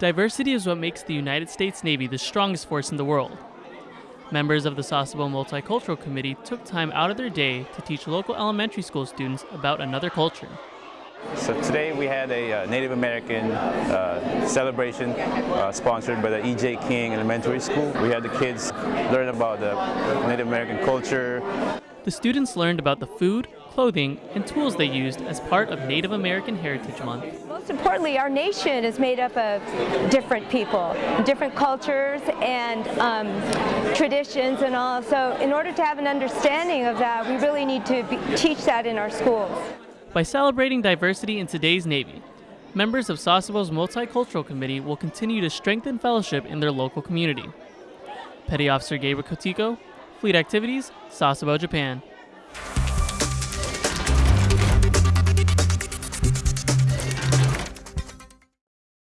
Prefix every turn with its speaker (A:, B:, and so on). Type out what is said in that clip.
A: Diversity is what makes the United States Navy the strongest force in the world. Members of the Sasebo Multicultural Committee took time out of their day to teach local elementary school students about another culture.
B: So today we had a uh, Native American uh, celebration uh, sponsored by the E.J. King Elementary School. We had the kids learn about the Native American culture.
A: The students learned about the food, clothing, and tools they used as part of Native American Heritage Month.
C: Most importantly, our nation is made up of different people, different cultures and um, traditions and all. So in order to have an understanding of that, we really need to be, teach that in our schools.
A: By celebrating diversity in today's Navy, members of Sasebo's Multicultural Committee will continue to strengthen fellowship in their local community. Petty Officer Gabriel Kotiko, Fleet Activities, Sasebo, Japan.